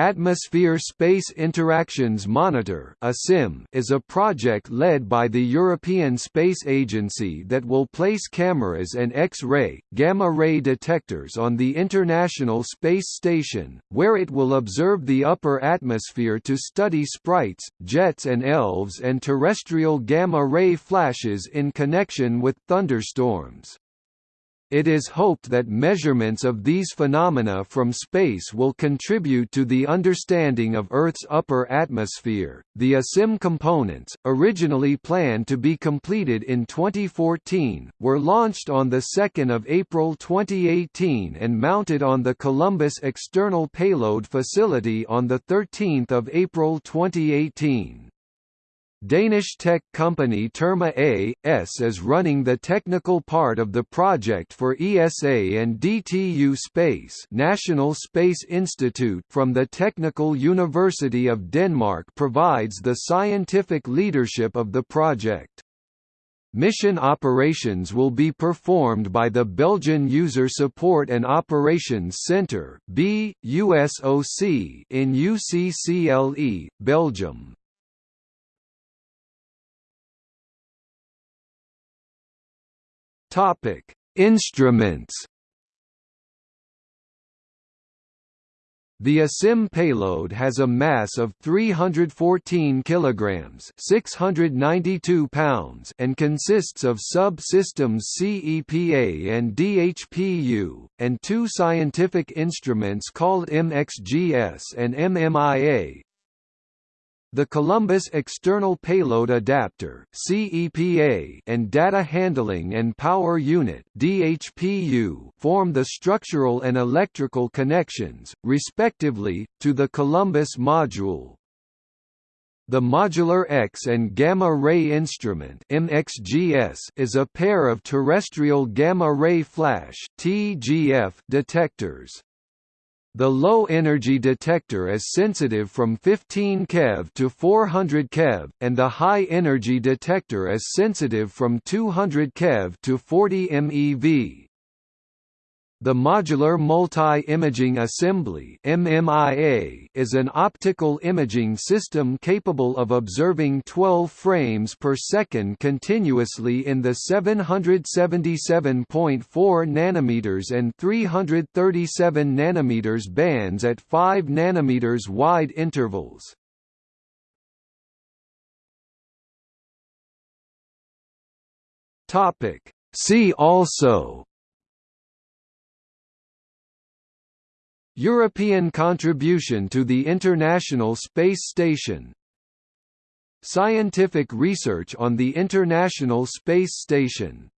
Atmosphere Space Interactions Monitor is a project led by the European Space Agency that will place cameras and X-ray, gamma-ray detectors on the International Space Station, where it will observe the upper atmosphere to study sprites, jets and elves and terrestrial gamma-ray flashes in connection with thunderstorms. It is hoped that measurements of these phenomena from space will contribute to the understanding of Earth's upper atmosphere. The ASIM components, originally planned to be completed in 2014, were launched on the 2nd of April 2018 and mounted on the Columbus External Payload Facility on the 13th of April 2018. Danish tech company Terma A.S. is running the technical part of the project for ESA and DTU Space National Space Institute from the Technical University of Denmark provides the scientific leadership of the project. Mission operations will be performed by the Belgian User Support and Operations Centre in UCCLE, Belgium. Topic: Instruments. The ASIM payload has a mass of 314 kilograms, 692 pounds, and consists of sub-systems CEPA and DHPU, and two scientific instruments called MXGS and MMIA, the Columbus External Payload Adapter (CEPA) and Data Handling and Power Unit (DHPU) form the structural and electrical connections, respectively, to the Columbus module. The Modular X and Gamma Ray Instrument (MXGS) is a pair of terrestrial gamma ray flash (TGF) detectors. The low-energy detector is sensitive from 15 keV to 400 keV, and the high-energy detector is sensitive from 200 keV to 40 MeV. The Modular Multi-Imaging Assembly is an optical imaging system capable of observing 12 frames per second continuously in the 777.4 nanometers and 337 nanometers bands at 5 nanometers wide intervals. See also European contribution to the International Space Station. Scientific research on the International Space Station